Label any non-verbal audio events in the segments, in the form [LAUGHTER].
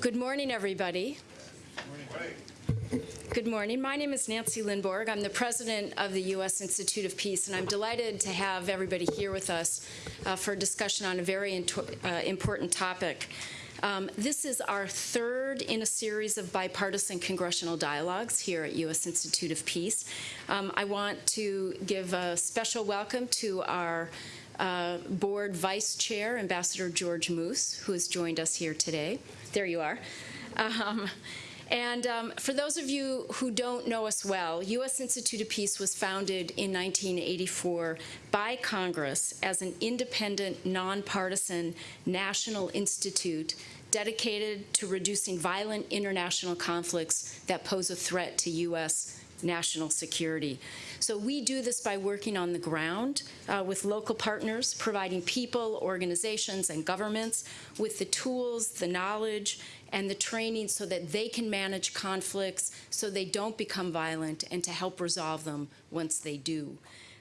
Good morning, everybody. Good morning. My name is Nancy Lindborg. I'm the president of the U.S. Institute of Peace, and I'm delighted to have everybody here with us uh, for a discussion on a very uh, important topic. Um, this is our third in a series of bipartisan congressional dialogues here at U.S. Institute of Peace. Um, I want to give a special welcome to our uh, board vice chair, Ambassador George Moose, who has joined us here today. There you are. Um, and um, for those of you who don't know us well, U.S. Institute of Peace was founded in 1984 by Congress as an independent, nonpartisan national institute dedicated to reducing violent international conflicts that pose a threat to U.S. national security. So we do this by working on the ground uh, with local partners, providing people, organizations, and governments with the tools, the knowledge, and the training so that they can manage conflicts so they don't become violent and to help resolve them once they do.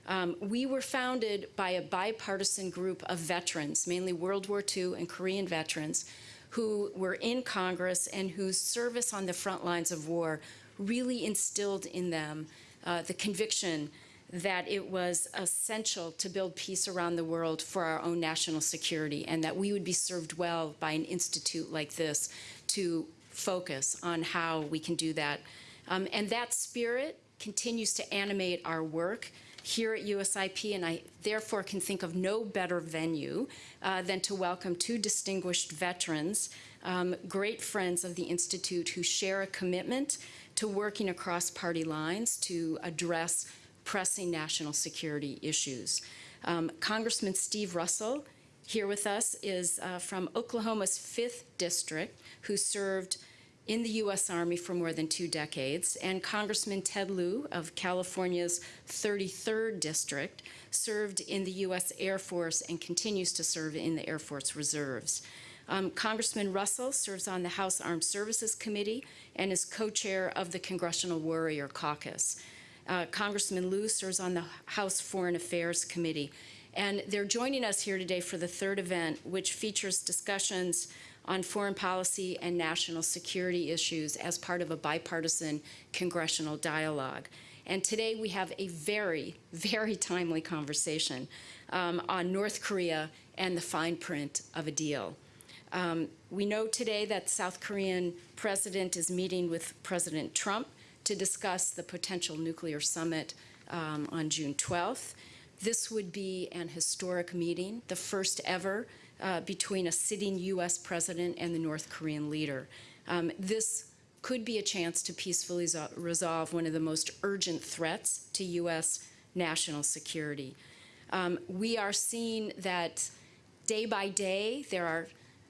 Um, we were founded by a bipartisan group of veterans, mainly World War II and Korean veterans, who were in Congress and whose service on the front lines of war really instilled in them uh, the conviction that it was essential to build peace around the world for our own national security and that we would be served well by an institute like this to focus on how we can do that. Um, and that spirit continues to animate our work here at USIP, and I therefore can think of no better venue uh, than to welcome two distinguished veterans, um, great friends of the Institute who share a commitment to working across party lines to address pressing national security issues. Um, Congressman Steve Russell here with us is uh, from Oklahoma's 5th District, who served in the U.S. Army for more than two decades, and Congressman Ted Lieu of California's 33rd District served in the U.S. Air Force and continues to serve in the Air Force Reserves. Um, Congressman Russell serves on the House Armed Services Committee and is co-chair of the Congressional Warrior Caucus. Uh, Congressman Lieu serves on the House Foreign Affairs Committee and they're joining us here today for the third event, which features discussions on foreign policy and national security issues as part of a bipartisan congressional dialogue. And today we have a very, [LAUGHS] very timely conversation um, on North Korea and the fine print of a deal. Um, we know today that South Korean president is meeting with President Trump to discuss the potential nuclear summit um, on June 12th. This would be an historic meeting, the first ever uh, between a sitting U.S. president and the North Korean leader. Um, this could be a chance to peacefully resolve one of the most urgent threats to U.S. national security. Um, we are seeing that day by day there are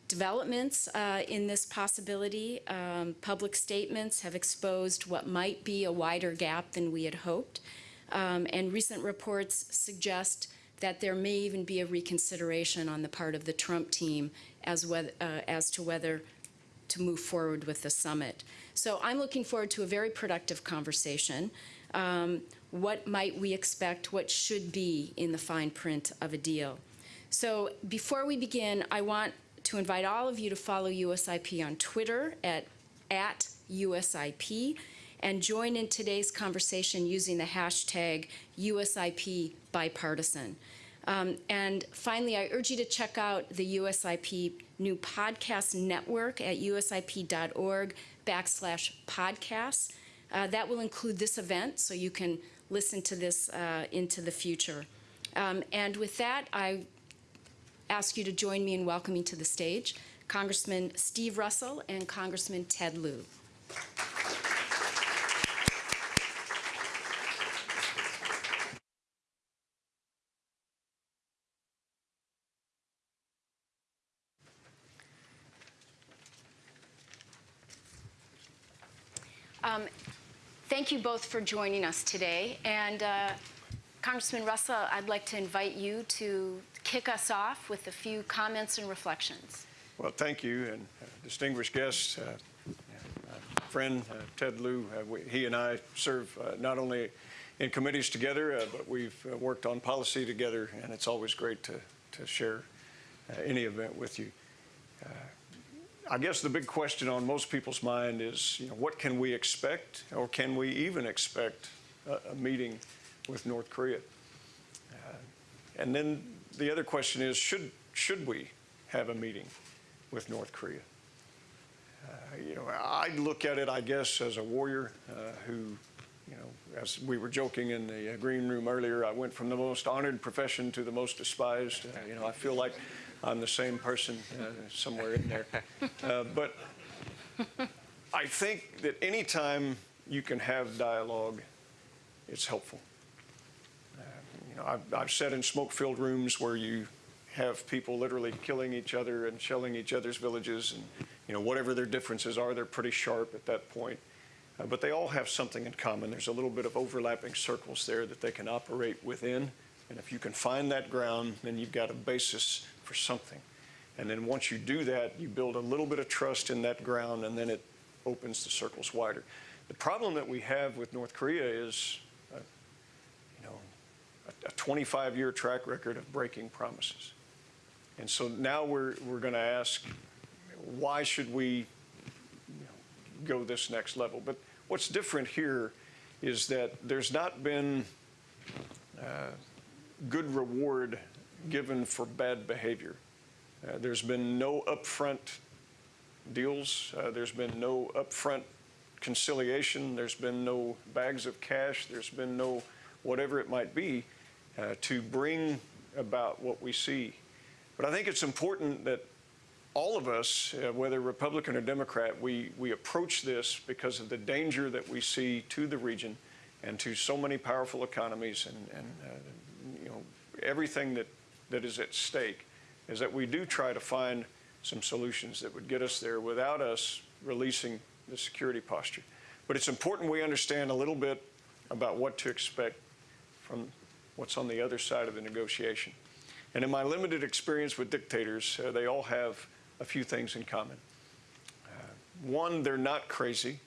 developments uh, in this possibility. Um, public statements have exposed what might be a wider gap than we had hoped. Um, and recent reports suggest that there may even be a reconsideration on the part of the Trump team as, uh, as to whether to move forward with the summit. So I'm looking forward to a very productive conversation. Um, what might we expect, what should be in the fine print of a deal? So before we begin, I want to invite all of you to follow USIP on Twitter at, at USIP and join in today's conversation using the hashtag USIP bipartisan. Um, and finally, I urge you to check out the USIP new podcast network at usip.org backslash podcasts. Uh, that will include this event, so you can listen to this uh, into the future. Um, and with that, I ask you to join me in welcoming to the stage Congressman Steve Russell and Congressman Ted Lieu. Um, thank you both for joining us today. And uh, Congressman Russell, I'd like to invite you to kick us off with a few comments and reflections. Well, thank you, and uh, distinguished guests, uh, friend uh, Ted Lieu, uh, we, he and I serve uh, not only in committees together, but we've worked on policy together, and it's always great to, to share any event with you. I guess the big question on most people's mind is, you know, what can we expect, or can we even expect a, a meeting with North Korea? Uh, and then the other question is, should should we have a meeting with North Korea? Uh, you know, I look at it, I guess, as a warrior uh, who, you know, as we were joking in the uh, green room earlier, I went from the most honored profession to the most despised. Uh, you know, I feel like I'm the same person uh, somewhere in there. But I think that anytime you can have dialogue, it's helpful. I've, I've sat in smoke-filled rooms where you have people literally killing each other and shelling each other's villages, and you know whatever their differences are, they're pretty sharp at that point. Uh, but they all have something in common. There's a little bit of overlapping circles there that they can operate within, and if you can find that ground, then you've got a basis for something. And then once you do that, you build a little bit of trust in that ground, and then it opens the circles wider. The problem that we have with North Korea is, a 25-year track record of breaking promises. And so now we're, we're going to ask, why should we you know, go this next level? But what's different here is that there's not been uh, good reward given for bad behavior. Uh, there's been no upfront deals. Uh, there's been no upfront conciliation. There's been no bags of cash. There's been no whatever it might be uh, to bring about what we see. But I think it's important that all of us, uh, whether Republican or Democrat, we, we approach this because of the danger that we see to the region and to so many powerful economies and, and uh, you know, everything that, that is at stake, is that we do try to find some solutions that would get us there without us releasing the security posture. But it's important we understand a little bit about what to expect from what's on the other side of the negotiation. And in my limited experience with dictators, uh, they all have a few things in common. Uh, one, they're not crazy.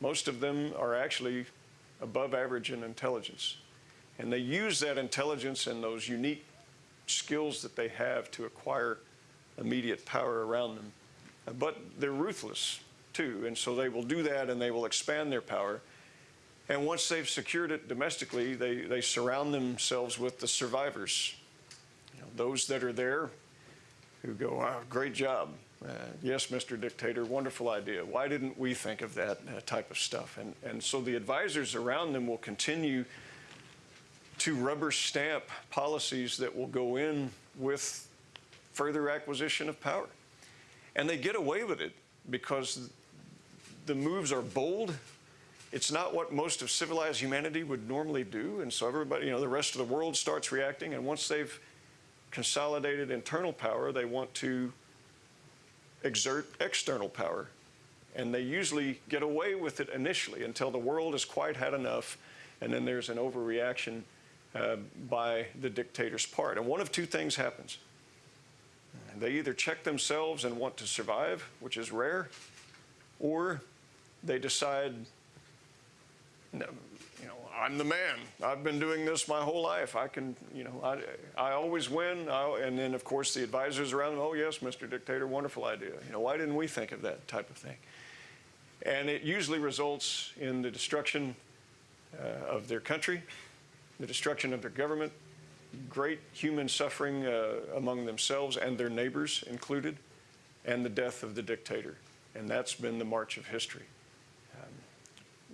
Most of them are actually above average in intelligence. And they use that intelligence and those unique skills that they have to acquire immediate power around them. But they're ruthless too, and so they will do that and they will expand their power. And once they've secured it domestically, they, they surround themselves with the survivors, you know, those that are there who go, great job. Uh, yes, Mr. Dictator, wonderful idea. Why didn't we think of that uh, type of stuff? And, and so the advisors around them will continue to rubber stamp policies that will go in with further acquisition of power. And they get away with it because the moves are bold. It's not what most of civilized humanity would normally do. And so everybody, you know, the rest of the world starts reacting. And once they've consolidated internal power, they want to exert external power. And they usually get away with it initially until the world has quite had enough. And then there's an overreaction uh, by the dictator's part. And one of two things happens. They either check themselves and want to survive, which is rare, or they decide, you know, I'm the man. I've been doing this my whole life. I can, you know, I, I always win. I, and then, of course, the advisors around them, oh, yes, Mr. Dictator, wonderful idea. You know, why didn't we think of that type of thing? And it usually results in the destruction uh, of their country, the destruction of their government, great human suffering uh, among themselves and their neighbors included, and the death of the dictator. And that's been the march of history.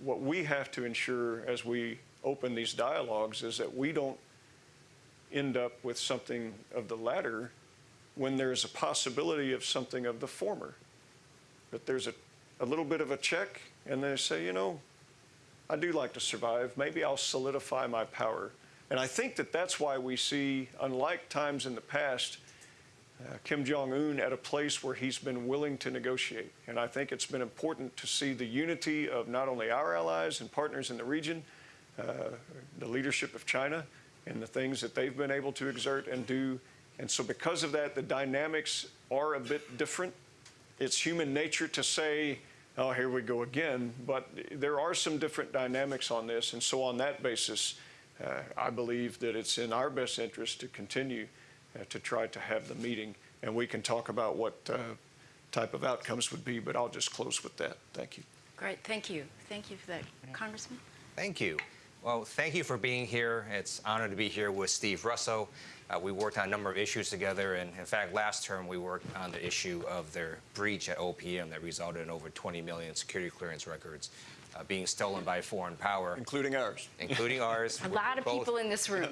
What we have to ensure as we open these dialogues is that we don't end up with something of the latter when there's a possibility of something of the former. That there's a, a little bit of a check, and they say, you know, I do like to survive. Maybe I'll solidify my power. And I think that that's why we see, unlike times in the past, uh, Kim Jong un at a place where he's been willing to negotiate. And I think it's been important to see the unity of not only our allies and partners in the region, uh, the leadership of China, and the things that they've been able to exert and do. And so, because of that, the dynamics are a bit different. It's human nature to say, oh, here we go again. But there are some different dynamics on this. And so, on that basis, uh, I believe that it's in our best interest to continue uh, to try to have the meeting. And we can talk about what uh, type of outcomes would be, but I'll just close with that. Thank you. Great, thank you. Thank you for that, Congressman. Thank you. Well, thank you for being here. It's an honor to be here with Steve Russell. Uh, we worked on a number of issues together, and in fact, last term we worked on the issue of their breach at OPM that resulted in over 20 million security clearance records uh, being stolen by foreign power, Including ours. including [LAUGHS] ours. A We're lot of both- people in this room.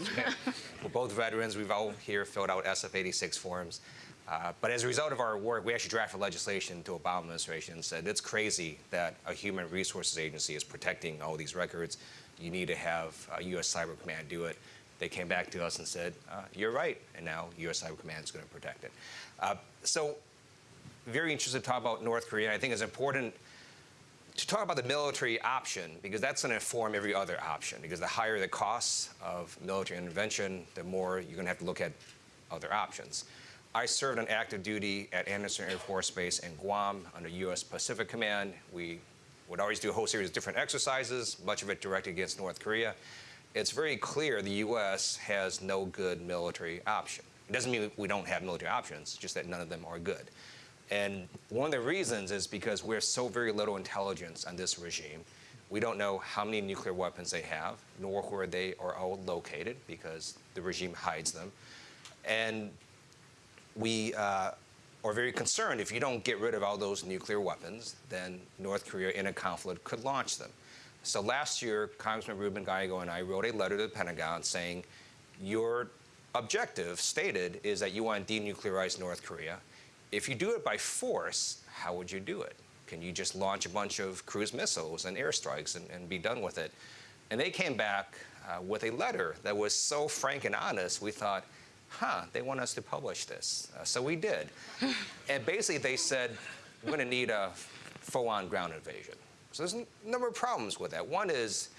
We're both veterans. We've all here filled out SF-86 forms. Uh, but as a result of our work, we actually drafted legislation to Obama administration and said it's crazy that a human resources agency is protecting all these records. You need to have uh, U.S. Cyber Command do it. They came back to us and said, uh, "You're right," and now U.S. Cyber Command is going to protect it. Uh, so, very interested to talk about North Korea. I think it's important to talk about the military option, because that's going to inform every other option, because the higher the costs of military intervention, the more you're going to have to look at other options. I served on active duty at Andersen Air Force Base in Guam under U.S. Pacific Command. We would always do a whole series of different exercises, much of it directed against North Korea. It's very clear the U.S. has no good military option. It doesn't mean we don't have military options, just that none of them are good. And one of the reasons is because we're so very little intelligence on this regime. We don't know how many nuclear weapons they have, nor where they are all located, because the regime hides them. And we uh, are very concerned if you don't get rid of all those nuclear weapons, then North Korea in a conflict could launch them. So last year, Congressman Ruben Gallego and I wrote a letter to the Pentagon saying, your objective stated is that you want to denuclearize North Korea. If you do it by force, how would you do it? Can you just launch a bunch of cruise missiles and airstrikes and, and be done with it? And they came back uh, with a letter that was so frank and honest, we thought, huh, they want us to publish this. Uh, so we did. [LAUGHS] and basically, they said, we're going to need a full on ground invasion. So there's a number of problems with that. One is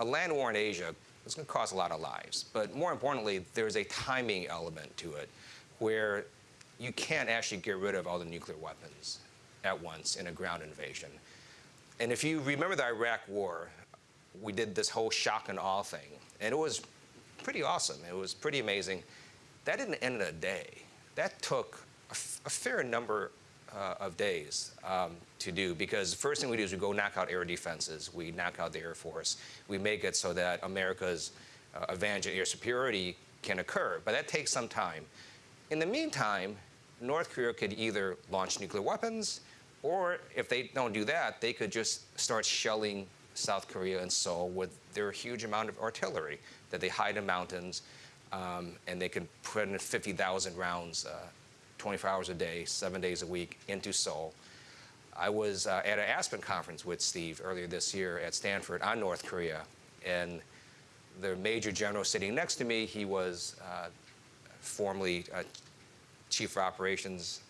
a land war in Asia is going to cost a lot of lives. But more importantly, there's a timing element to it where you can't actually get rid of all the nuclear weapons at once in a ground invasion. And if you remember the Iraq War, we did this whole shock and awe thing, and it was pretty awesome. It was pretty amazing. That didn't end in a day. That took a, fair number uh, of days um, to do because the first thing we do is we go knock out air defenses, we knock out the Air Force, we make it so that America's uh, advantage in air superiority can occur. But that takes some time. In the meantime, North Korea could either launch nuclear weapons, or if they don't do that, they could just start shelling South Korea and Seoul with their huge amount of artillery that they hide in mountains, um, and they can put in 50,000 rounds, uh, 24 hours a day, seven days a week, into Seoul. I was uh, at an Aspen conference with Steve earlier this year at Stanford on North Korea, and the major general sitting next to me, he was uh, formerly uh, chief of operations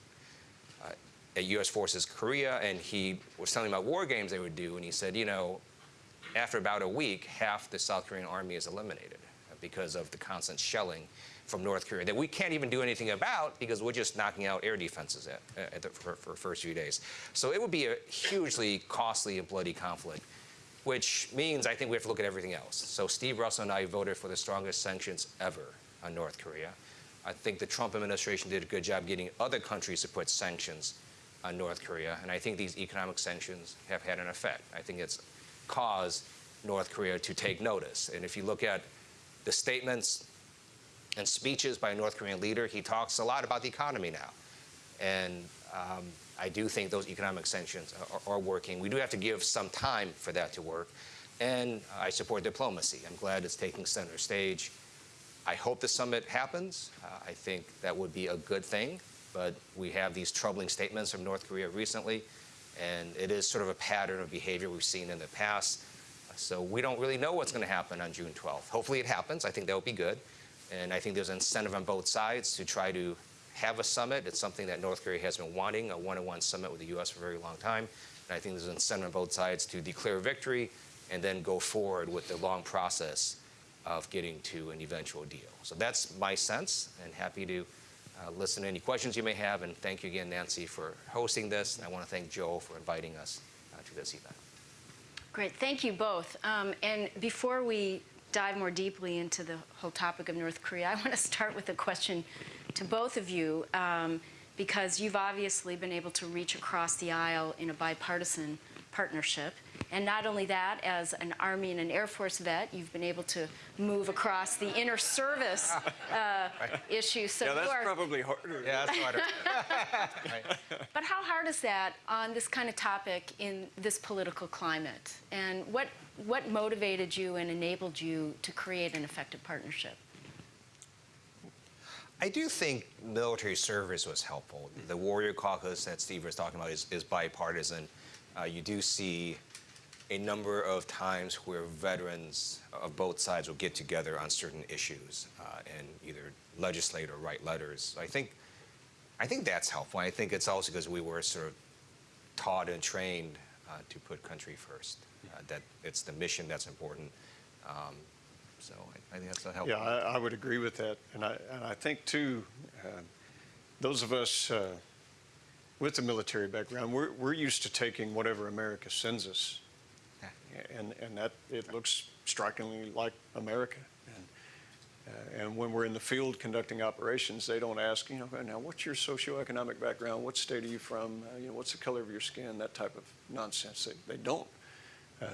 uh, at U.S. Forces Korea, and he was telling me about war games they would do, and he said, you know, after about a week, half the South Korean army is eliminated because of the constant shelling from North Korea that we can't even do anything about because we're just knocking out air defenses at, at the, for, for the first few days. So it would be a hugely costly and bloody conflict, which means I think we have to look at everything else. So Steve Russell and I voted for the strongest sanctions ever on North Korea. I think the Trump administration did a good job getting other countries to put sanctions on North Korea, and I think these economic sanctions have had an effect. I think it's caused North Korea to take notice. And if you look at the statements and speeches by a North Korean leader, he talks a lot about the economy now. And um, I do think those economic sanctions are, are, working. We do have to give some time for that to work. And I support diplomacy. I'm glad it's taking center stage. I hope the summit happens. Uh, I think that would be a good thing. But we have these troubling statements from North Korea recently, and it is sort of a pattern of behavior we've seen in the past. So we don't really know what's going to happen on June 12th. Hopefully it happens. I think that would be good. And I think there's an incentive on both sides to try to have a summit. It's something that North Korea has been wanting, a one-on-one summit with the U.S. for a very long time. And I think there's an incentive on both sides to declare victory and then go forward with the long process of getting to an eventual deal. So that's my sense, and happy to uh, listen to any questions you may have. And thank you again, Nancy, for hosting this. And I want to thank Joe for inviting us uh, to this event. Great, thank you both. Um, and before we dive more deeply into the whole topic of North Korea, [LAUGHS] I want to start with a question to both of you. Um, because you've obviously been able to reach across the aisle in a bipartisan partnership. And not only that, as an Army and an Air Force vet, you've been able to move across the inner service [LAUGHS] uh, issue. So Yeah, you that's are, probably harder. Yeah, that's harder. [LAUGHS] Right. but how hard is that on this kind of topic in this political climate? And what, what motivated you and enabled you to create an effective partnership? I do think military service was helpful. The Warrior Caucus that Steve was talking about is, is bipartisan. Uh, you do see a number of times where veterans of both sides will get together on certain issues uh, and either legislate or write letters. I think, I think that's helpful. I think it's also because we were sort of taught and trained uh, to put country first. Uh, that it's the mission that's important. Um, so I, I think that's a helpful. Yeah, I, I would agree with that. And I, and I think, too, uh, those of us uh, with a military background, we're, we're used to taking whatever America sends us. And, and that, it looks strikingly like America. And, uh, and when we're in the field conducting operations, they don't ask, you know, now what's your socioeconomic background? What state are you from? Uh, you know, what's the color of your skin? That type of nonsense. They, they don't. Um,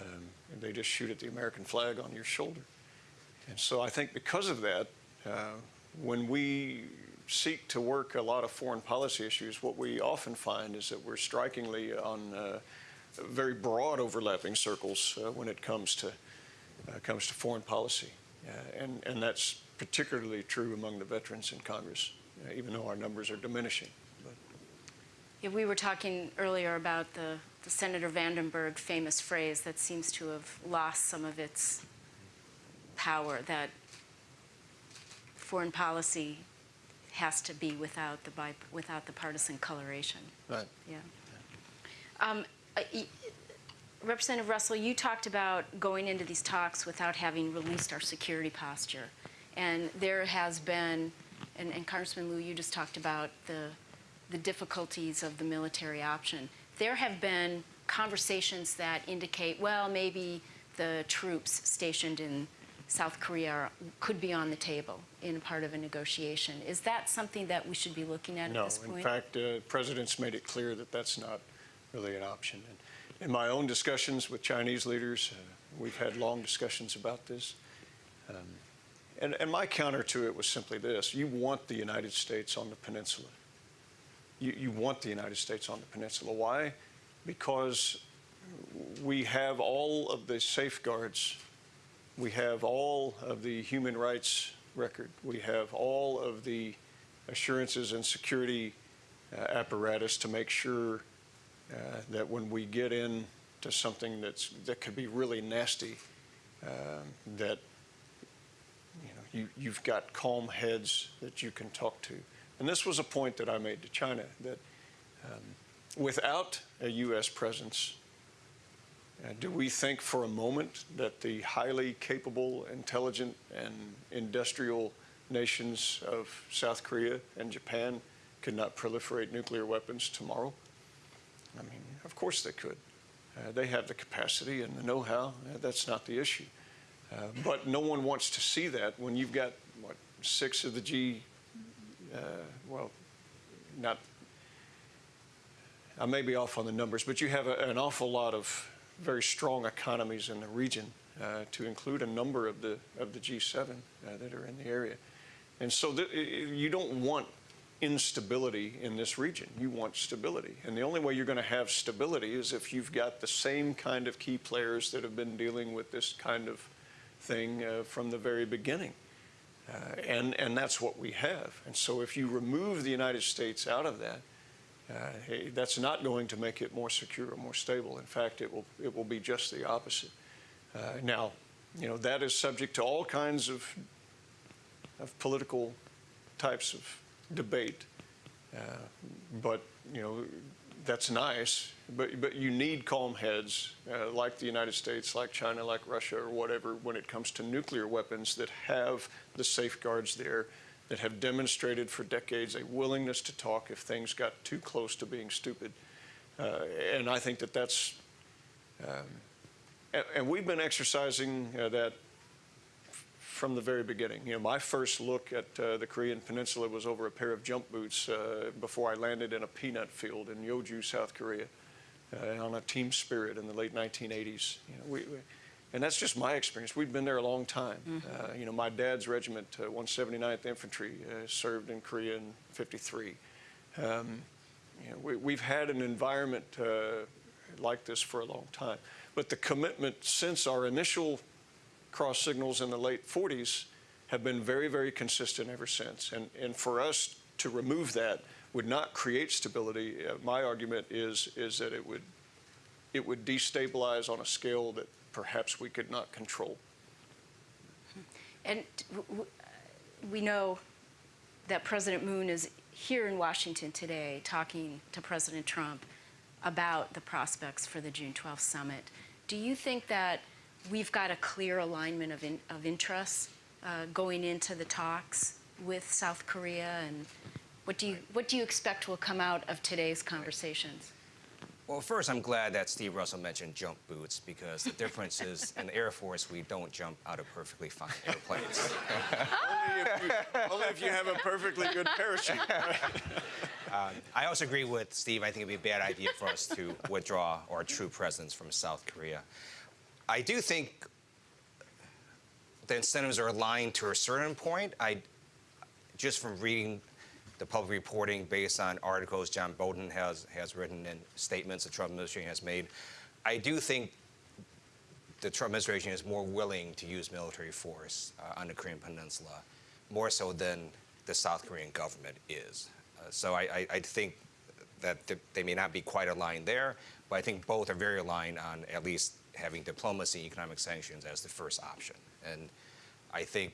they just shoot at the American flag on your shoulder. And so I think because of that, uh, when we seek to work a lot of foreign policy issues, what we often find is that we're strikingly on uh, very broad overlapping circles uh, when it comes to uh, comes to foreign policy, uh, and and that's particularly true among the veterans in Congress, uh, even though our numbers are diminishing. But Yeah, we were talking earlier about the, the Senator Vandenberg famous phrase that seems to have lost some of its power, that foreign policy has to be without the, bi- without the partisan coloration. right. Yeah. Um, uh, y- Representative Russell, you talked about going into these talks without having released our security posture. And there has been, and, and Congressman Lieu, you just talked about the, the difficulties of the military option. There have been conversations that indicate, well, maybe the troops stationed in South Korea are, could be on the table in part of a negotiation. Is that something that we should be looking at No, at this point? No. in fact, uh, President's made it clear that that's not really an option. And in my own discussions with Chinese leaders, uh, we've had long discussions about this. Um, and, and my counter to it was simply this you want the United States on the peninsula. You, you want the United States on the peninsula. Why? Because we have all of the safeguards, we have all of the human rights record, we have all of the assurances and security uh, apparatus to make sure uh, that when we get into something that's that could be really nasty, um, that you know you, you've got calm heads that you can talk to. And this was a point that I made to China that um, without a U.S. presence, uh, do we think for a moment that the highly capable, intelligent, and industrial nations of South Korea and Japan could not proliferate nuclear weapons tomorrow? I mean, of course they could. Uh, they have the capacity and the know-how. Uh, that's not the issue. Uh, but no one wants to see that when you've got, what, six of the G, uh, well, not, I may be off on the numbers, but you have a, an awful lot of very strong economies in the region, uh, to include a number of the of the G7 uh, that are in the area, and so you don't want instability in this region. You want stability, and the only way you're going to have stability is if you've got the same kind of key players that have been dealing with this kind of thing uh, from the very beginning. Uh, and, and that's what we have. And so if you remove the United States out of that, uh, hey, that's not going to make it more secure or more stable. In fact, it will, it will be just the opposite. Uh, now, you know, that is subject to all kinds of, of political types of debate. Uh, but, you know, that's nice, but, but you need calm heads uh, like the United States, like China, like Russia, or whatever, when it comes to nuclear weapons that have the safeguards there, that have demonstrated for decades a willingness to talk if things got too close to being stupid. Uh, and I think that that's, um, and, we've been exercising uh, that from the very beginning. You know, my first look at uh, the Korean Peninsula was over a pair of jump boots uh, before I landed in a peanut field in Yeoju, South Korea, uh, on a team spirit in the late 1980s. You know, we, we, and that's just my experience. We've been there a long time. Uh, you know, my dad's regiment, uh, 179th Infantry, uh, served in Korea in 53. Um, you know, we, we've had an environment uh, like this for a long time. But the commitment since our initial cross signals in the late 40s have been very, very consistent ever since. And, and for us to remove that would not create stability. Uh, my argument is, is that it would, it would destabilize on a scale that perhaps we could not control. And we know that President Moon is here in Washington today talking to President Trump about the prospects for the June 12th summit. Do you think that we've got a clear alignment of, in, of interests uh, going into the talks with South Korea? And what do, you, what do you expect will come out of today's conversations? Well, first, I'm glad that Steve Russell mentioned jump boots because the difference is in the Air Force, we don't jump out of perfectly fine airplanes. only, if you, only if you have a perfectly good parachute. [LAUGHS] I also agree with Steve. I think it'd be a bad idea for us to withdraw our true presence from South Korea. I do think the incentives are aligned to a certain point. I, just from reading the public reporting based on articles John Bolton has, has written and statements the Trump administration has made, I do think the Trump administration is more willing to use military force uh, on the Korean Peninsula, more so than the South Korean government is. Uh, so I, I, I think that th- they may not be quite aligned there, but I think both are very aligned on at least having diplomacy and economic sanctions as the first option. And I think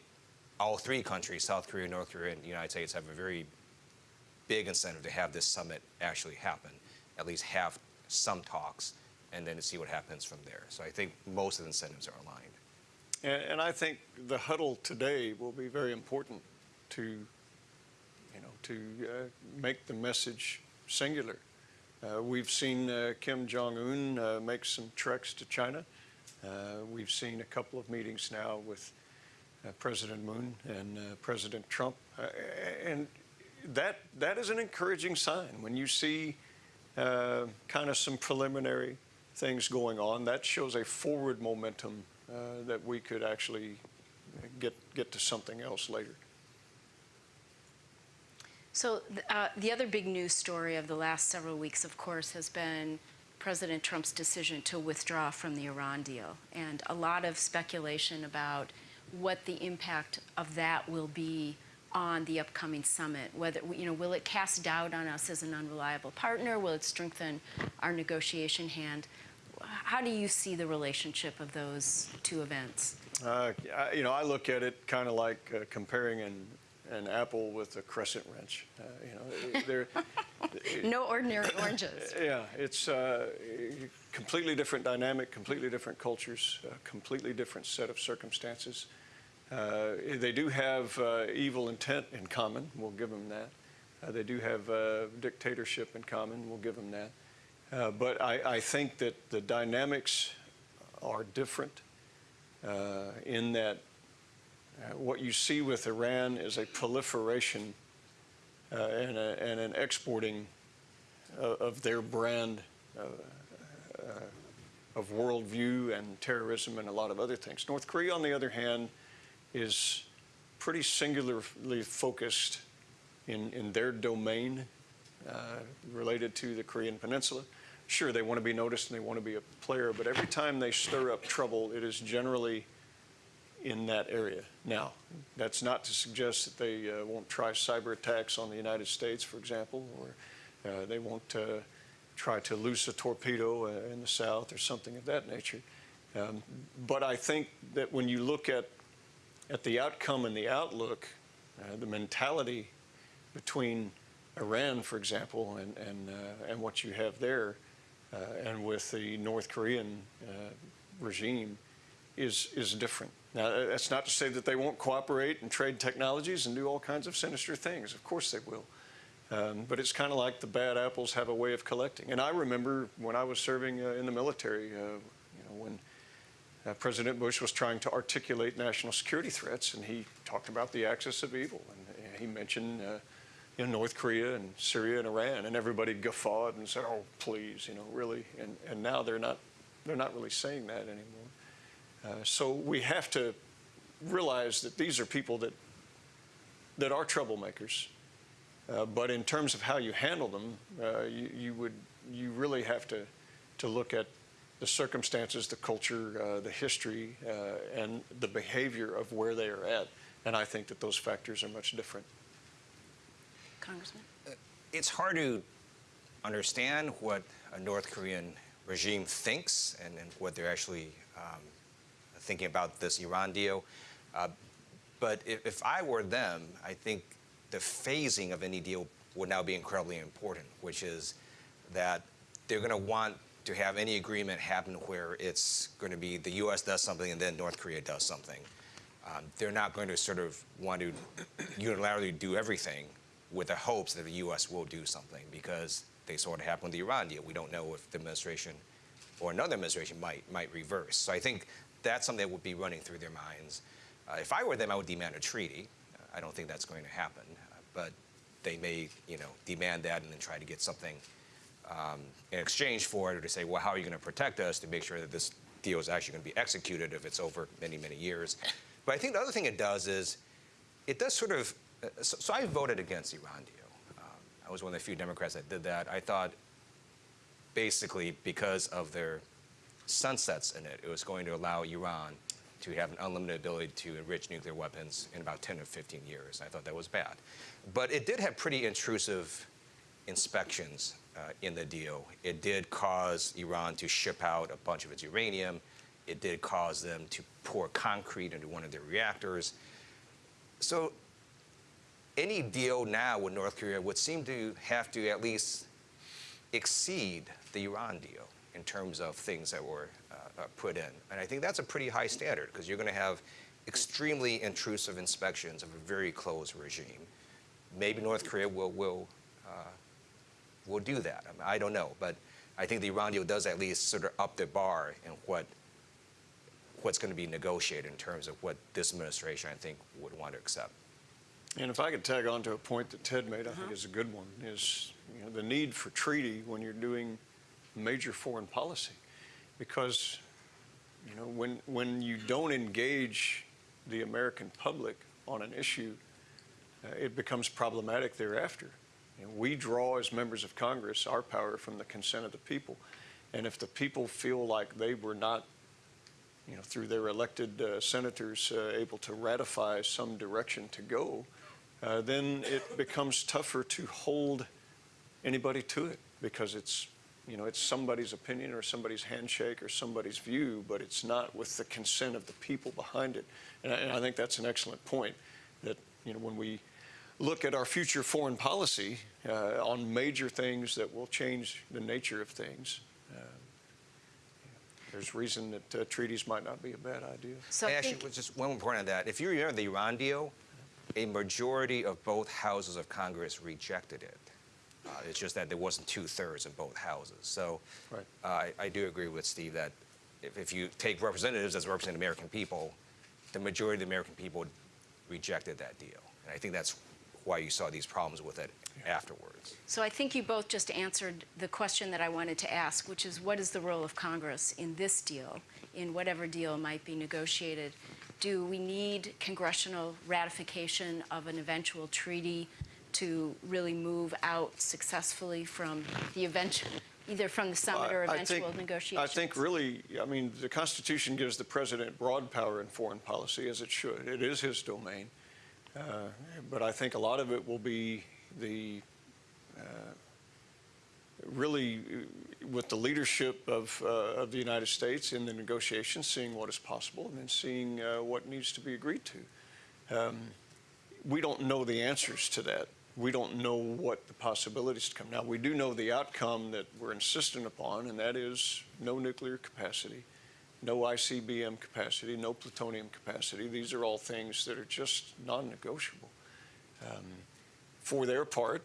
all three countries, South Korea, North Korea, and the United States, have a very big incentive to have this summit actually happen, at least have some talks, and then to see what happens from there. So I think most of the incentives are aligned. And, and I think the huddle today will be very important to, you know, to uh, make the message singular. Uh, we've seen uh, Kim Jong Un uh, make some treks to China. We've seen a couple of meetings now with President Moon and President Trump, and that that is an encouraging sign when you see kind of some preliminary things going on. That shows a forward momentum that we could actually get get to something else later. So uh, the other big news story of the last several weeks, of course, has been President Trump's decision to withdraw from the Iran deal, and a lot of speculation about what the impact of that will be on the upcoming summit. Whether you know, will it cast doubt on us as an unreliable partner? Will it strengthen our negotiation hand? How do you see the relationship of those two events? Uh, you know, I look at it kind of like uh, comparing an, an apple with a crescent wrench. Uh, you know, they're [LAUGHS] No ordinary oranges. [LAUGHS] Yeah, it's uh, completely different dynamic, completely different cultures, a completely different set of circumstances. Uh, they do have uh, evil intent in common. We'll give them that. Uh, they do have uh, dictatorship in common. We'll give them that. Uh, but I, I think that the dynamics are different uh, in that uh, what you see with Iran is a proliferation uh, and, a, and an exporting of, of their brand uh, uh, of worldview and terrorism and a lot of other things. North Korea, on the other hand, is pretty singularly focused in, in their domain uh, related to the Korean Peninsula. Sure, they want to be noticed and they want to be a player, but every time they stir up trouble, it is generally in that area. Now, that's not to suggest that they uh, won't try cyber attacks on the United States, for example, or uh, they won't uh, try to loose a torpedo uh, in the South or something of that nature. Um, but I think that when you look at, at the outcome and the outlook, uh, the mentality between Iran, for example, and, and, uh, and what you have there, and with the North Korean regime, is, is different. Now, uh, that's not to say that they won't cooperate and trade technologies and do all kinds of sinister things. Of course they will. Um, but it's kind of like the bad apples have a way of collecting. And I remember when I was serving uh, in the military, uh, you know, when uh, President Bush was trying to articulate national security threats, and he talked about the axis of evil. And uh, he mentioned uh, you know, North Korea and Syria and Iran, and everybody guffawed and said, "Oh, please, you know, really." And and now they're not they're not really saying that anymore. Uh, so we have to realize that these are people that that are troublemakers. Uh, but in terms of how you handle them, uh, you, you would you really have to to look at the circumstances, the culture, uh, the history, uh, and the behavior of where they are at. And I think that those factors are much different. Congressman? It's hard to understand what a North Korean regime thinks and, and what they're actually um, thinking about this Iran deal. Uh, but if, if I were them, I think the phasing of any deal would now be incredibly important, which is that they're going to want to have any agreement happen where it's going to be the U.S. does something and then North Korea does something. Um, they're not going to sort of want to unilaterally do everything with the hopes that the U.S. will do something because they saw what happened with the Iran deal. We don't know if the administration or another administration might might reverse. So I think that's something that would be running through their minds. Uh, if I were them, I would demand a treaty. I don't think that's going to happen, but they may, you know, demand that and then try to get something um, in exchange for it, or to say, well, how are you going to protect us to make sure that this deal is actually going to be executed if it's over many, many years? But I think the other thing it does is it does sort of. Uh, so, so I voted against Iran deal. Um, I was one of the few Democrats that did that. I thought, basically, because of their sunsets in it, it was going to allow Iran to have an unlimited ability to enrich nuclear weapons in about 10 or 15 years. I thought that was bad. But it did have pretty intrusive inspections uh, in the deal. It did cause Iran to ship out a bunch of its uranium. It did cause them to pour concrete into one of their reactors. So any deal now with North Korea would seem to have to at least exceed the Iran deal in terms of things that were uh, uh, put in. And I think that's a pretty high standard because you're going to have extremely intrusive inspections of a very closed regime. Maybe North Korea will will uh, will do that. I, mean, I don't know, but I think the Iran deal does at least sort of up the bar in what what's going to be negotiated in terms of what this administration I think would want to accept. And if I could tag on to a point that Ted made, I think is a good one, is you know, the need for treaty when you're doing major foreign policy. Because you know, when, when you don't engage the American public on an issue, uh, it becomes problematic thereafter. And we draw, as members of Congress, our power from the consent of the people. And if the people feel like they were not, you know, through their elected uh, senators, uh, able to ratify some direction to go, uh, then it becomes tougher to hold anybody to it because it's you know, it's somebody's opinion or somebody's handshake or somebody's view, but it's not with the consent of the people behind it. And I, and I, think that's an excellent point that, you know, when we look at our future foreign policy uh, on major things that will change the nature of things, uh, there's reason that uh, treaties might not be a bad idea. So I Actually, think, just one more point on that. If you remember the Iran deal, a majority of both houses of Congress rejected it. Uh, it's just that there wasn't two thirds in both houses. So Right. uh, I, I do agree with Steve that if, if you take representatives as representing American people, the majority of the American people rejected that deal. And I think that's why you saw these problems with it afterwards. so I think you both just answered the question that I wanted to ask, which is what is the role of Congress in this deal, in whatever deal might be negotiated? Do we need congressional ratification of an eventual treaty to really move out successfully from the eventual, either from the summit or I- I eventual think- negotiations? I think really, I mean, the Constitution gives the president broad power in foreign policy, as it should. It is his domain. Uh, But I think a lot of it will be the, uh, really uh, with the leadership of, uh, of the United States in the negotiations, seeing what is possible and then seeing uh, what needs to be agreed to. Um, We don't know the answers to that. We don't know what the possibilities to come. Now, we do know the outcome that we're insistent upon, and that is no nuclear capacity, no ICBM capacity, no plutonium capacity. These are all things that are just non-negotiable. Um, for their part,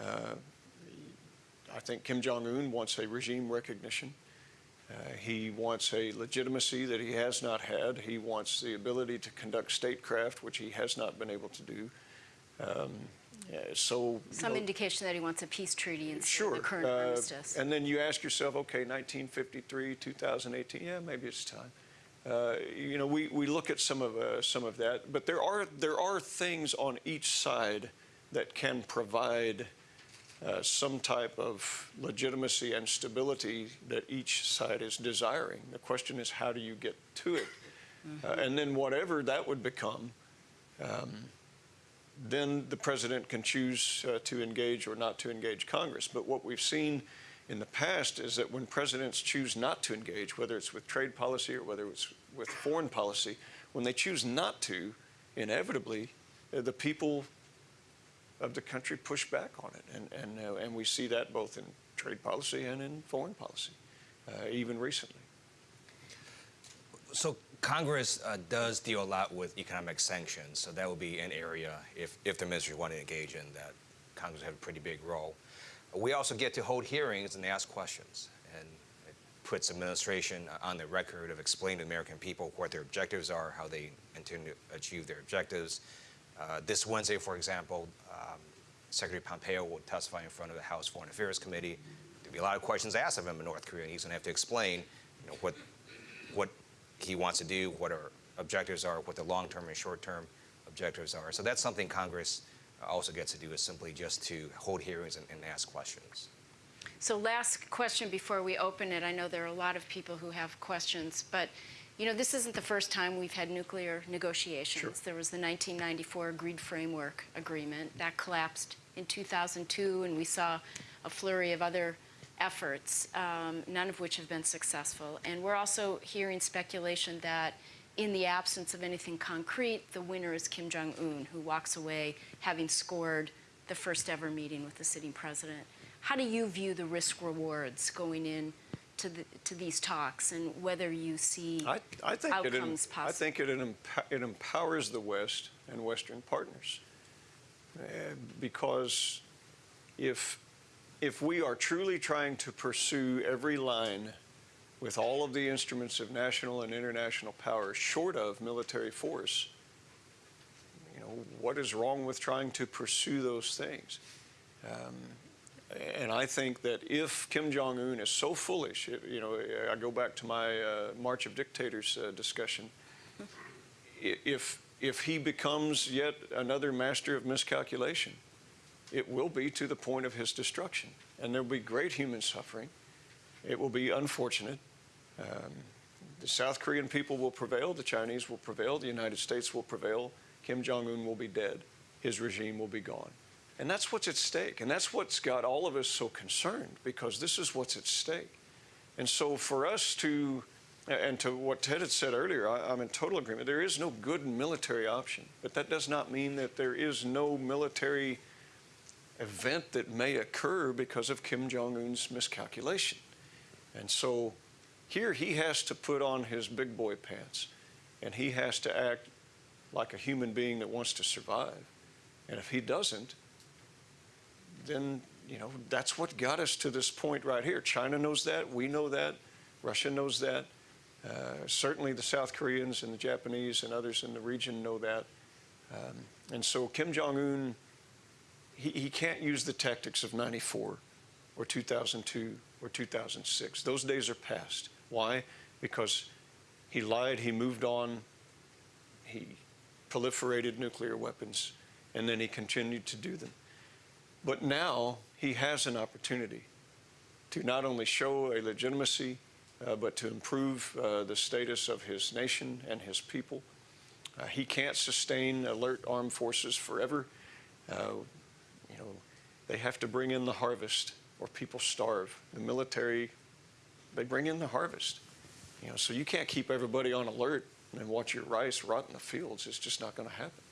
uh, I think Kim Jong Un wants a regime recognition. Uh, He wants a legitimacy that he has not had. He wants the ability to conduct statecraft, which he has not been able to do. Um, So. Some know, indication that he wants a peace treaty instead Sure. of the current uh, armistice. And then you ask yourself, okay, 1953, 2018, yeah, maybe it's time. Uh, You know, we, we look at some of, uh, some of that, but there are, there are things on each side that can provide uh, some type of legitimacy and stability that each side is desiring. The question is, how do you get to it? Uh, And then whatever that would become, um, then the president can choose uh, to engage or not to engage Congress. But what we've seen in the past is that when presidents choose not to engage, whether it's with trade policy or whether it's with foreign policy, when they choose not to, inevitably, uh, the people of the country push back on it. And, and, uh, and we see that both in trade policy and in foreign policy, uh, even recently. So Congress uh, does deal a lot with economic sanctions, so that would be an area, if, if the ministry want to engage in, that Congress have a pretty big role. We also get to hold hearings and ask questions, and it puts administration on the record of explaining to American people what their objectives are, how they intend to achieve their objectives. Uh, this Wednesday, for example, um, Secretary Pompeo will testify in front of the House Foreign Affairs Committee. There'll be a lot of questions asked of him in North Korea, and he's going to have to explain, you know, what what he wants to do, what our objectives are, what the long-term and short-term objectives are. So that's something Congress also gets to do is simply just to hold hearings and, and ask questions. So last question before we open it. I know there are a lot of people who have questions, but you know, this isn't the first time we've had nuclear negotiations. Sure. There was the 1994 Agreed Framework Agreement that collapsed in 2002, and we saw a flurry of other efforts, um, none of which have been successful. And we're also hearing speculation that in the absence of anything concrete, the winner is Kim Jong Un, who walks away having scored the first ever meeting with the sitting president. How do you view the risk rewards going in to, the, to these talks and whether you see I, I think it, em- outcomes I think it, it empowers the West and Western partners. Uh, because if, if we are truly trying to pursue every line with all of the instruments of national and international power short of military force, you know, what is wrong with trying to pursue those things? Um, and I think that if Kim Jong Un is so foolish, you know, I go back to my uh, March of Dictators uh, discussion. If if he becomes yet another master of miscalculation, it will be to the point of his destruction, and there will be great human suffering. It will be unfortunate. Um, the South Korean people will prevail. The Chinese will prevail. The United States will prevail. Kim Jong Un will be dead. His regime will be gone. And that's what's at stake. And that's what's got all of us so concerned because this is what's at stake. And so for us to, and to what Ted had said earlier, I, I'm in total agreement. There is no good military option, but that does not mean that there is no military event that may occur because of Kim Jong un's miscalculation. And so here he has to put on his big boy pants and he has to act like a human being that wants to survive. And if he doesn't, then, you know, that's what got us to this point right here. China knows that. We know that. Russia knows that. Uh, certainly the South Koreans and the Japanese and others in the region know that. Um, and so Kim Jong un, he, he can't use the tactics of 94 or 2002 or 2006. Those days are past. Why? Because he lied, he moved on, he proliferated nuclear weapons, and then he continued to do them. But now he has an opportunity to not only show a legitimacy, uh, but to improve uh, the status of his nation and his people. Uh, he can't sustain alert armed forces forever. They have to bring in the harvest or people starve. The military, they bring in the harvest. You know, so you can't keep everybody on alert and watch your rice rot in the fields. It's just not going to happen.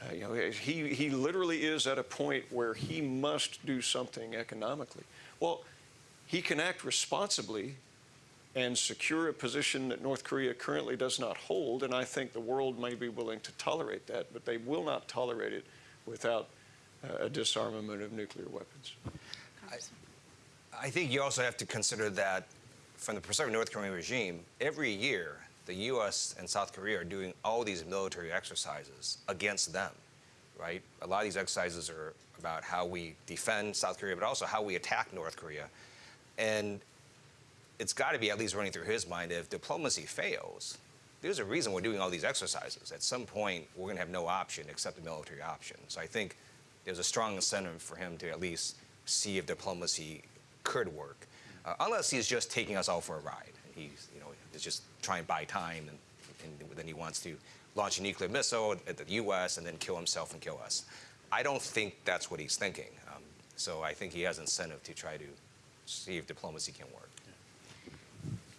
Uh, you know, he, he literally is at a point where he must do something economically. Well, he can act responsibly and secure a position that North Korea currently does not hold, and I think the world may be willing to tolerate that, but they will not tolerate it without a disarmament of nuclear weapons. I think you also have to consider that from the perspective of North Korean regime, every year the U.S. and South Korea are doing all these military exercises against them, right? A lot of these exercises are about how we defend South Korea, but also how we attack North Korea. And it's got to be at least running through his mind if diplomacy fails, there's a reason we're doing all these exercises. At some point, we're going to have no option except the military option. So I think there's a strong incentive for him to at least see if diplomacy could work, uh, unless he's just taking us all for a ride. He's, you know, is just trying to buy time, and, and then he wants to launch a nuclear missile at the U.S. and then kill himself and kill us. I don't think that's what he's thinking. Um, so I think he has incentive to try to see if diplomacy can work.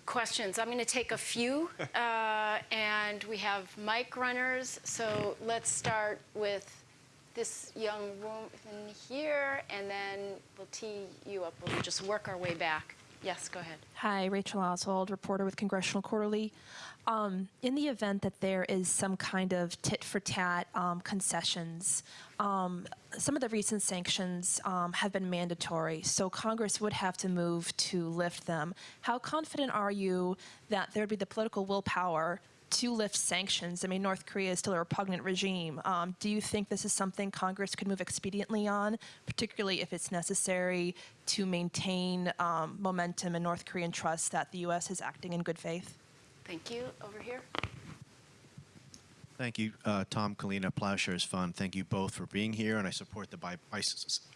Questions? I'm going to take a few, [LAUGHS] uh, and we have mic runners. So let's start with this young woman here, and then we'll tee you up. We'll just work our way back. Yes, go ahead. Hi, Rachel Oswald, reporter with Congressional Quarterly. Um, in the event that there is some kind of tit for tat um, concessions, um, some of the recent sanctions um, have been mandatory, so Congress would have to move to lift them. How confident are you that there would be the political willpower to lift sanctions? I mean, North Korea is still a repugnant regime. Um, do you think this is something Congress could move expediently on, particularly if it's necessary to maintain um, momentum and North Korean trust that the U.S. is acting in good faith? Thank you. Over here. Thank you, uh, Tom Collina, Ploughshares Fund. Thank you both for being here, and I support the bi- I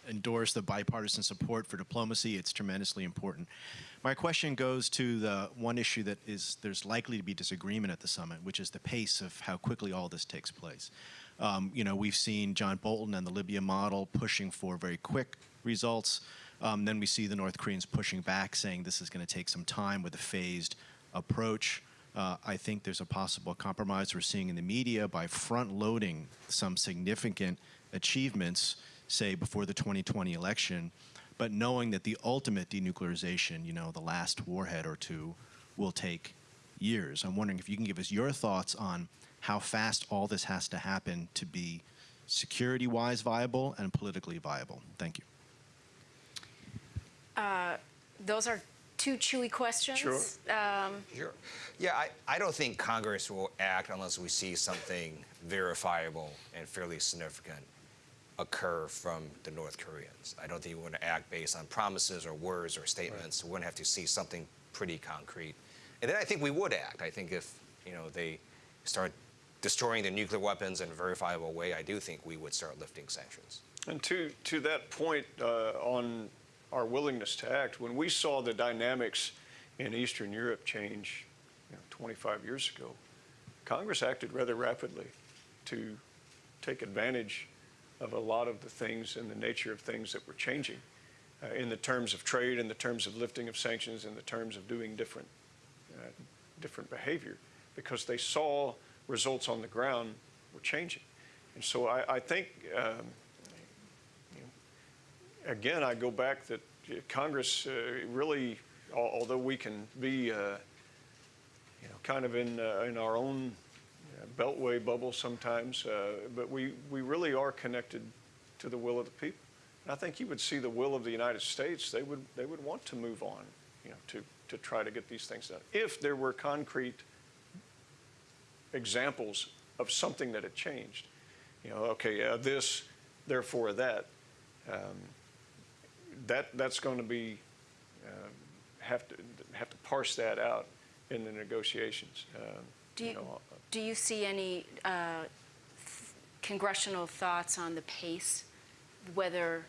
endorse the bipartisan support for diplomacy. It's tremendously important. My question goes to the one issue that is there's likely to be disagreement at the summit, which is the pace of how quickly all this takes place. Um, you know, we've seen John Bolton and the Libya model pushing for very quick results. Um, then we see the North Koreans pushing back, saying this is going to take some time with a phased approach. Uh, I think there's a possible compromise we're seeing in the media by front loading some significant achievements, say before the 2020 election, but knowing that the ultimate denuclearization, you know, the last warhead or two, will take years. I'm wondering if you can give us your thoughts on how fast all this has to happen to be security wise viable and politically viable. Thank you. Those are two chewy questions. Sure. Um, Sure. Yeah, I, I don't think Congress will act unless we see something verifiable and fairly significant occur from the North Koreans. I don't think we're going to act based on promises or words or statements. We're going to have to see something pretty concrete. And then I think we would act. I think if, you know, they start destroying their nuclear weapons in a verifiable way, I do think we would start lifting sanctions. And to, to that point uh, on our willingness to act, when we saw the dynamics in Eastern Europe change you know, 25 years ago, Congress acted rather rapidly to take advantage of a lot of the things and the nature of things that were changing uh, in the terms of trade, in the terms of lifting of sanctions, in the terms of doing different, uh, different behavior, because they saw results on the ground were changing. And so I, I think um, again, I go back that Congress uh, really, although we can be, uh, you know, kind of in, uh, in our own beltway bubble sometimes, but we, we really are connected to the will of the people. And I think you would see the will of the United States, they would, they would want to move on, you know, to, to try to get these things done. If there were concrete examples of something that had changed, you know, okay, uh, this, therefore that, um, that that's going to be uh, have to have to parse that out in the negotiations. Uh, Do you, know, do you see any uh, th- congressional thoughts on the pace, whether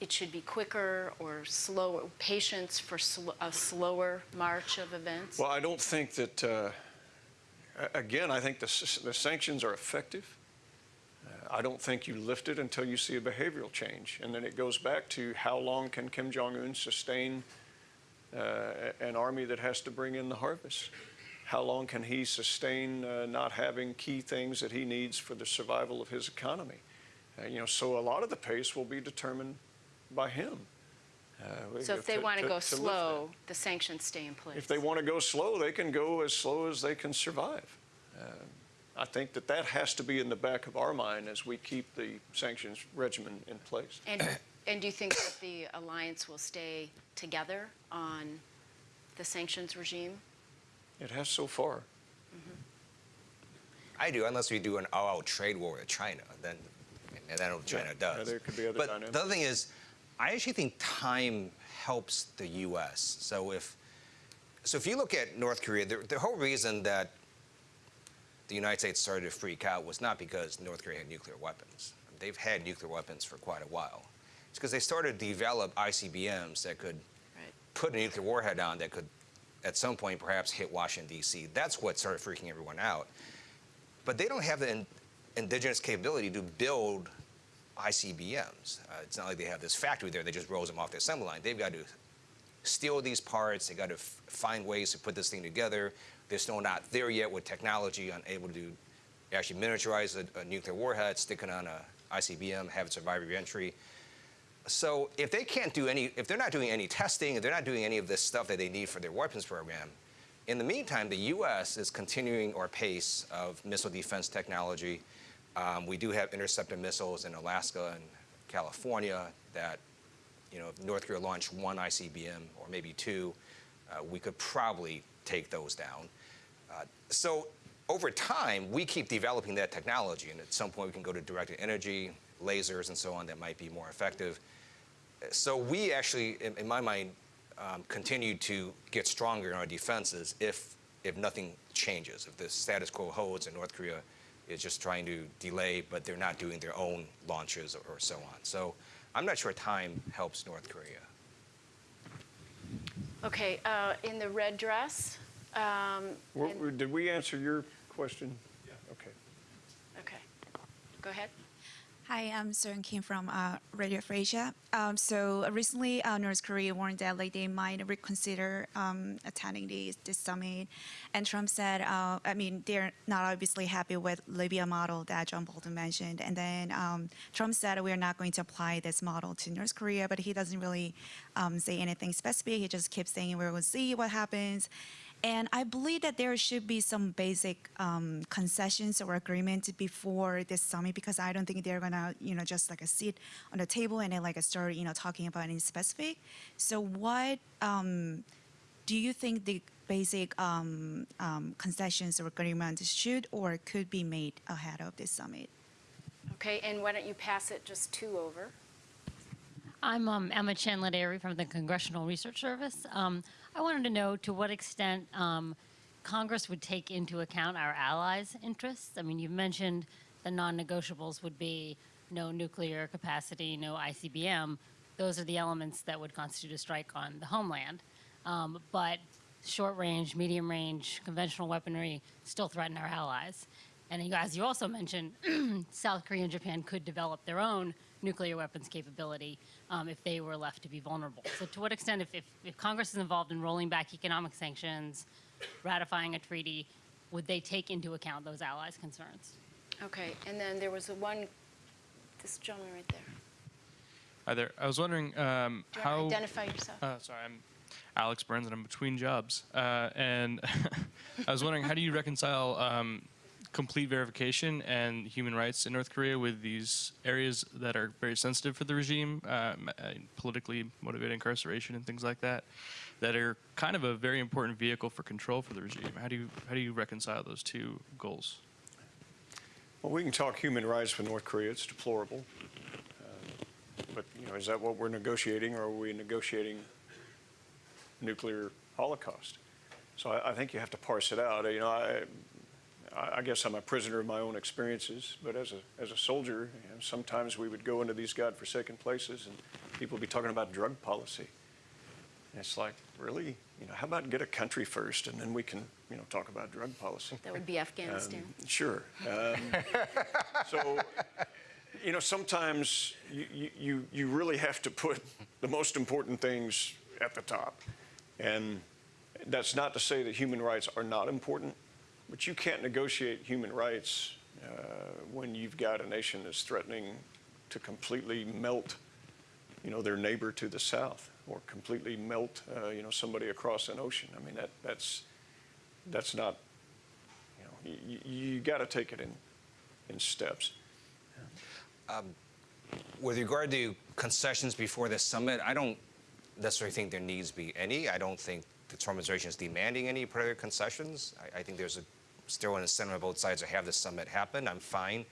it should be quicker or slower, patience for sl- a slower march of events? Well, I don't think that. Uh, again, I think the, the sanctions are effective. Uh, I don't think you lift it until you see a behavioral change, and then it goes back to how long can Kim Jong Un sustain uh, an army that has to bring in the harvest? How long can he sustain uh, not having key things that he needs for the survival of his economy? Uh, you know, so a lot of the pace will be determined by him. Uh, So if they to- want to to- go that. slow, the sanctions stay in place? If they want to go slow, they can go as slow as they can survive. I think that that has to be in the back of our mind as we keep the sanctions regimen in place. And, and do you think that the alliance will stay together on the sanctions regime? It has so far. Mm-hmm. I do, unless we do an all-out trade war with China, then, and that's what China Yeah, does. yeah, there could be other but dynamics. the other thing is, I actually think time helps the U.S. So if, so if you look at North Korea, the, the whole reason that the United States started to freak out was not because North Korea had nuclear weapons. They've had nuclear weapons for quite a while. It's because they started to develop ICBMs that could Right. put a nuclear warhead on that could, at some point, perhaps hit Washington, D.C. That's what started freaking everyone out. But they don't have the in, indigenous capability to build ICBMs. Uh, it's not like they have this factory there that just rolls them off the assembly line. They've got to steal these parts. They've got to f- find ways to put this thing together. They're still not there yet with technology, unable to actually miniaturize a, a nuclear warhead, stick it on a ICBM, have it survive reentry. So if they can't do any, if they're not doing any testing, if they're not doing any of this stuff that they need for their weapons program, in the meantime, the U.S. is continuing our pace of missile defense technology. Um, we do have interceptor missiles in Alaska and California that, you know, if North Korea launched one ICBM or maybe two, uh, we could probably take those down. So over time, we keep developing that technology, and at some point we can go to directed energy, lasers, and so on that might be more effective. So we actually, in, in my mind, um, continue to get stronger in our defenses if if nothing changes, if the status quo holds and North Korea is just trying to delay, but they're not doing their own launches or, or so on. So I'm not sure time helps North Korea. Okay, uh, in the red dress? Um, Were- and- Did we answer your question? Yeah. Okay. Okay, go ahead. Hi, I'm Seung Kim from uh, Radio Free Asia. Um, so uh, recently, uh, North Korea warned that like they might reconsider um, attending the, this summit, and Trump said, uh, I mean, they're not obviously happy with Libya model that John Bolton mentioned, and then um, Trump said we are not going to apply this model to North Korea, but he doesn't really um, say anything specific. He just keeps saying we will see what happens. And I believe that there should be some basic um, concessions or agreement before this summit because I don't think they're gonna, you know, just like a sit on the table and then like a start, you know, talking about in specific. So what um, do you think the basic um, um, concessions or agreements should or could be made ahead of this summit? Okay, and why don't you pass it just two over? I'm um, Emma Chandler from the Congressional Research Service. I wanted to know to what extent um, Congress would take into account our allies' interests. I mean, you've mentioned the non-negotiables would be no nuclear capacity, no ICBM. Those are the elements that would constitute a strike on the homeland. Um, but short-range, medium-range, conventional weaponry still threaten our allies. And as you also mentioned, [CLEARS THROAT] South Korea and Japan could develop their own nuclear weapons capability um, if they were left to be vulnerable. So, to what extent, if, if, if Congress is involved in rolling back economic sanctions, ratifying a treaty, would they take into account those allies' concerns? Okay, and then there was a one, this gentleman right there. Hi there. I was wondering um, Do you how. want to identify yourself? Uh, sorry, I'm Alex Burns, and I'm between jobs. Uh, and [LAUGHS] I was wondering, how do you reconcile um, complete verification and human rights in North Korea with these areas that are very sensitive for the regime, um, uh, politically motivated incarceration and things like that, that are kind of a very important vehicle for control for the regime? How do you how do you reconcile those two goals? Well, we can talk human rights with North Korea. It's deplorable. Uh, But, you know, is that what we're negotiating, or are we negotiating nuclear holocaust? So I, I think you have to parse it out. You know, I, I I guess I'm a prisoner of my own experiences, but as a, as a soldier, you know, sometimes we would go into these godforsaken places and people would be talking about drug policy. And it's like, really? You know, how about get a country first and then we can, you know, talk about drug policy? That would be Afghanistan. Um, Sure. Um, So, you know, sometimes you, you- you, you really have to put the most important things at the top. And that's not to say that human rights are not important, but you can't negotiate human rights uh, when you've got a nation that's threatening to completely melt, you know, their neighbor to the south or completely melt, uh, you know, somebody across an ocean. I mean, that, that's, that's not you know, you, you got to take it in, in steps. With regard to concessions before this summit, I don't necessarily think there needs to be any. I don't think the Trump administration is demanding any particular concessions. I, I think there's a, still in the incentive on both sides to have the summit happen. I'm fine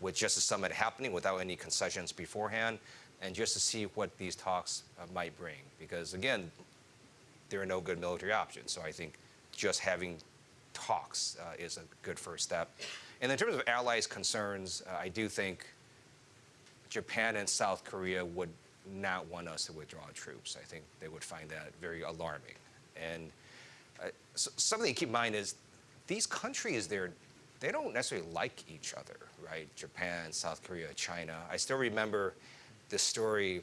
with just the summit happening without any concessions beforehand, and just to see what these talks uh, might bring. Because again, there are no good military options. So I think just having talks uh, is a good first step. And in terms of allies' concerns, uh, I do think Japan and South Korea would not want us to withdraw troops. I think they would find that very alarming. And uh, so something to keep in mind is these countries, they're, they don't necessarily like each other, right? Japan, South Korea, China. I still remember this story.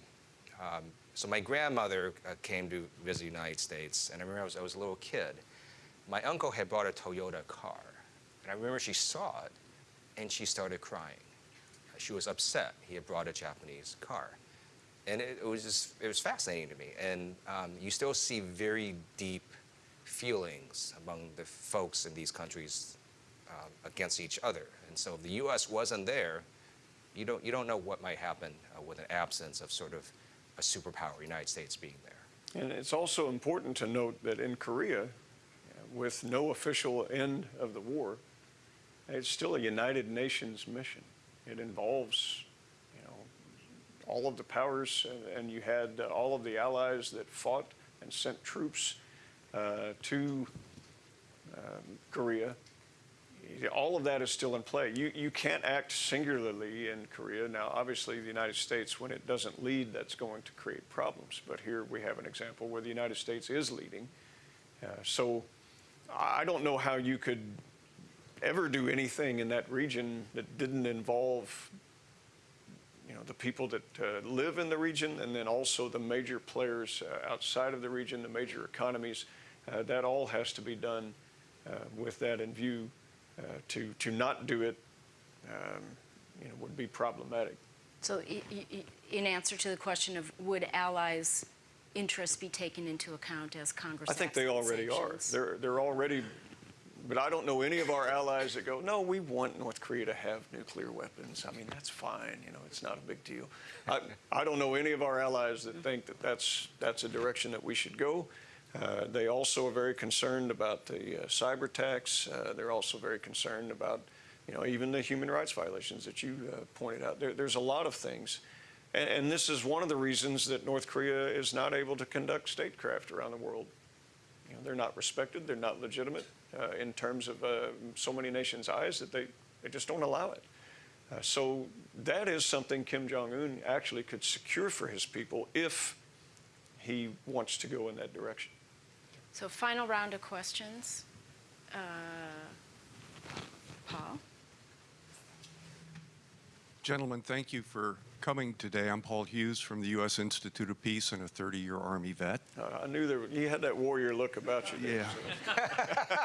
Um, so my grandmother uh, came to visit the United States, and I remember I was, I was a little kid. My uncle had bought a Toyota car, and I remember she saw it, and she started crying. She was upset he had brought a Japanese car. And it, it was just, it was fascinating to me. And um, you still see very deep feelings among the folks in these countries um, against each other. And so if the U.S. wasn't there, you don't, you don't know what might happen uh, with an absence of sort of a superpower, United States being there. And it's also important to note that in Korea, with no official end of the war, it's still a United Nations mission. It involves, you know, all of the powers, and, you had uh, all of the allies that fought and sent troops uh, to um, Korea. All of that is still in play. You, you can't act singularly in Korea. Now, obviously, the United States, when it doesn't lead, that's going to create problems. But here we have an example where the United States is leading. Uh, so I don't know how you could ever do anything in that region that didn't involve you know, the people that uh, live in the region and then also the major players uh, outside of the region, the major economies. Uh, that all has to be done uh, with that in view. Uh, to, to not do it, um, you know, would be problematic. So in answer to the question of would allies' interests be taken into account as Congress I think they already are. They're, they're already, but I don't know any of our allies that go, no, we want North Korea to have nuclear weapons. I mean, that's fine, you know, it's not a big deal. I, I don't know any of our allies that think that that's, that's a direction that we should go. Uh, they also are very concerned about the uh, cyber attacks. Uh, they're also very concerned about, you know, even the human rights violations that you uh, pointed out. There, there's a lot of things. And, and this is one of the reasons that North Korea is not able to conduct statecraft around the world. You know, they're not respected, they're not legitimate uh, in terms of so many nations' eyes that they, they just don't allow it. So that is something Kim Jong un actually could secure for his people if he wants to go in that direction. So final round of questions. Uh, Paul? Gentlemen, thank you for coming today. I'm Paul Hughes from the U.S. Institute of Peace and a 30-year Army vet. Uh, I knew there, you had that warrior look about you. Yeah. [LAUGHS]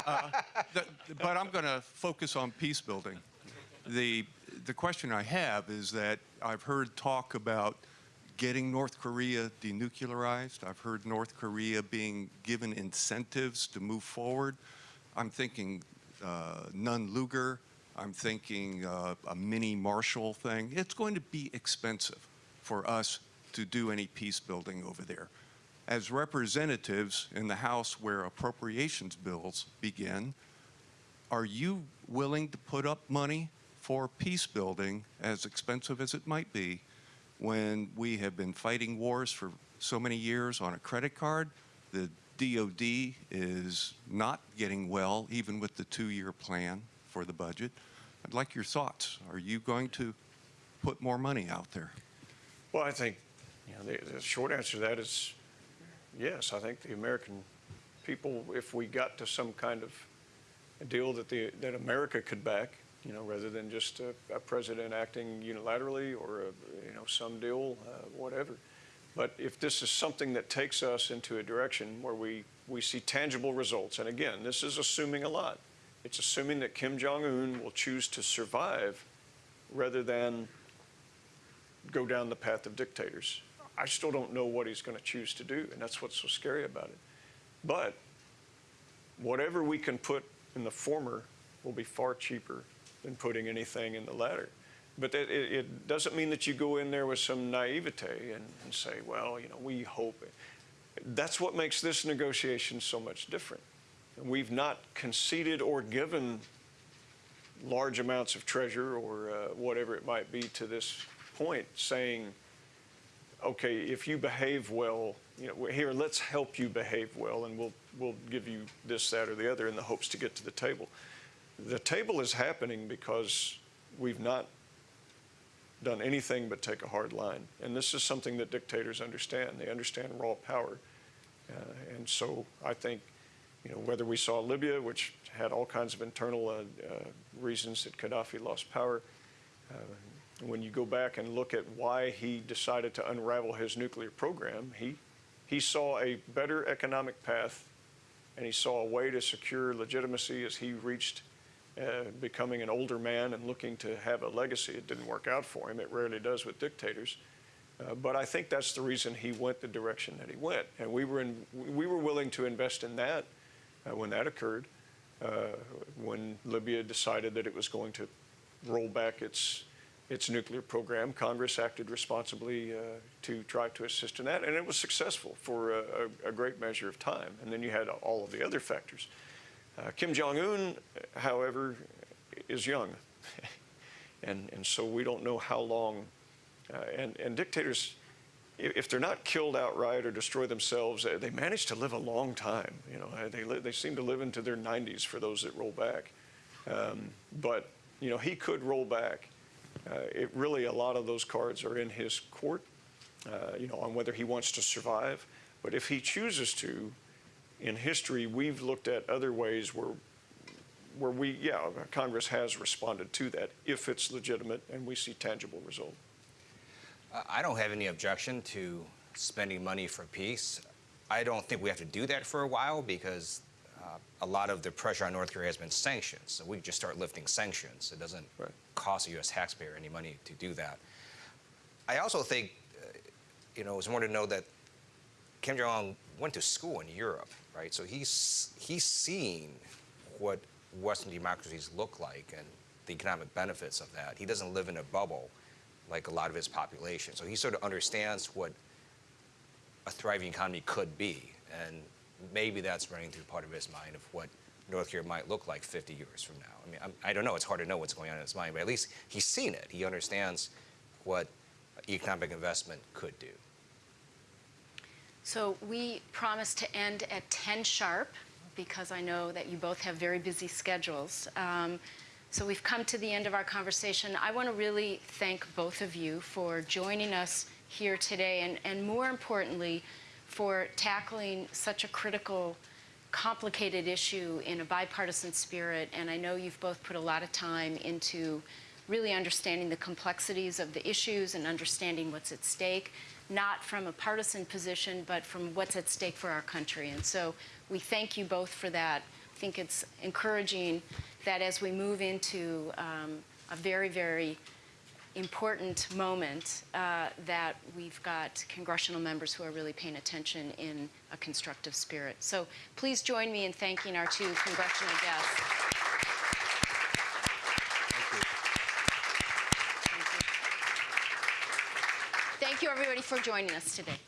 Uh, th- But I'm going to focus on peace building. The, the question I have is that I've heard talk about getting North Korea denuclearized. I've heard North Korea being given incentives to move forward. I'm thinking uh, Nunn-Lugar. I'm thinking uh, a mini Marshall thing. It's going to be expensive for us to do any peace building over there. As representatives in the House where appropriations bills begin, are you willing to put up money for peace building, as expensive as it might be, when we have been fighting wars for so many years on a credit card? The DOD is not getting well, even with the two-year plan for the budget. I'd like your thoughts. Are you going to put more money out there? Well, I think, you know, the, the short answer to that is yes. I think the American people, if we got to some kind of deal that the that America could back, you know, rather than just a, a president acting unilaterally or a, you know some deal, uh, whatever. But if this is something that takes us into a direction where we we see tangible results, and again, this is assuming a lot. It's assuming that Kim Jong Un will choose to survive rather than go down the path of dictators. I still don't know what he's going to choose to do, and that's what's so scary about it. But whatever we can put in the former will be far cheaper than putting anything in the letter. But it, it doesn't mean that you go in there with some naivete and, and say, well, you know, we hope. It. that's what makes this negotiation so much different. We've not conceded or given large amounts of treasure or uh, whatever it might be to this point, saying, okay, if you behave well, you know, here, let's help you behave well, and we'll, we'll give you this, that, or the other in the hopes to get to the table. The table is happening because we've not done anything but take a hard line. And this is something that dictators understand. They understand raw power. Uh, and so I think, you know, whether we saw Libya, which had all kinds of internal uh, uh, reasons that Gaddafi lost power, uh, when you go back and look at why he decided to unravel his nuclear program, he, he saw a better economic path and he saw a way to secure legitimacy as he reached uh, becoming an older man and looking to have a legacy. It didn't work out for him. It rarely does with dictators. Uh, but I think that's the reason he went the direction that he went. And we were, in, we were willing to invest in that uh, when that occurred, uh, when Libya decided that it was going to roll back its, its nuclear program. Congress acted responsibly uh, to try to assist in that, and it was successful for a, a, a great measure of time. And then you had all of the other factors. Uh, Kim Jong Un, however, is young. [LAUGHS] and, and so we don't know how long. Uh, and, and dictators, if, if they're not killed outright or destroy themselves, uh, they manage to live a long time. You know, uh, they, they seem to live into their 90s for those that roll back. Um, but, you know, he could roll back. Uh, it really, a lot of those cards are in his court, uh, you know, on whether he wants to survive. But if he chooses to, in history, we've looked at other ways where, where we, yeah, Congress has responded to that if it's legitimate and we see tangible result. I don't have any objection to spending money for peace. I don't think we have to do that for a while because uh, a lot of the pressure on North Korea has been sanctions. So we just start lifting sanctions. It doesn't Right. cost the U.S. taxpayer any money to do that. I also think, uh, you know, it's important to know that Kim Jong Un went to school in Europe, right? So he's he's seen what Western democracies look like and the economic benefits of that. He doesn't live in a bubble like a lot of his population. So he sort of understands what a thriving economy could be, and maybe that's running through part of his mind of what North Korea might look like 50 years from now. I mean, I'm, I don't know. It's hard to know what's going on in his mind, but at least he's seen it. He understands what economic investment could do. So we promised to end at 10 sharp because I know that you both have very busy schedules. Um, so we've come to the end of our conversation. I want to really thank both of you for joining us here today and, and more importantly, for tackling such a critical, complicated issue in a bipartisan spirit. And I know you've both put a lot of time into really understanding the complexities of the issues and understanding what's at stake, not from a partisan position, but from what's at stake for our country. And so we thank you both for that. I think it's encouraging that as we move into um, a very, very important moment, uh, that we've got congressional members who are really paying attention in a constructive spirit. So please join me in thanking our two congressional guests. Thank you, everybody, for joining us today.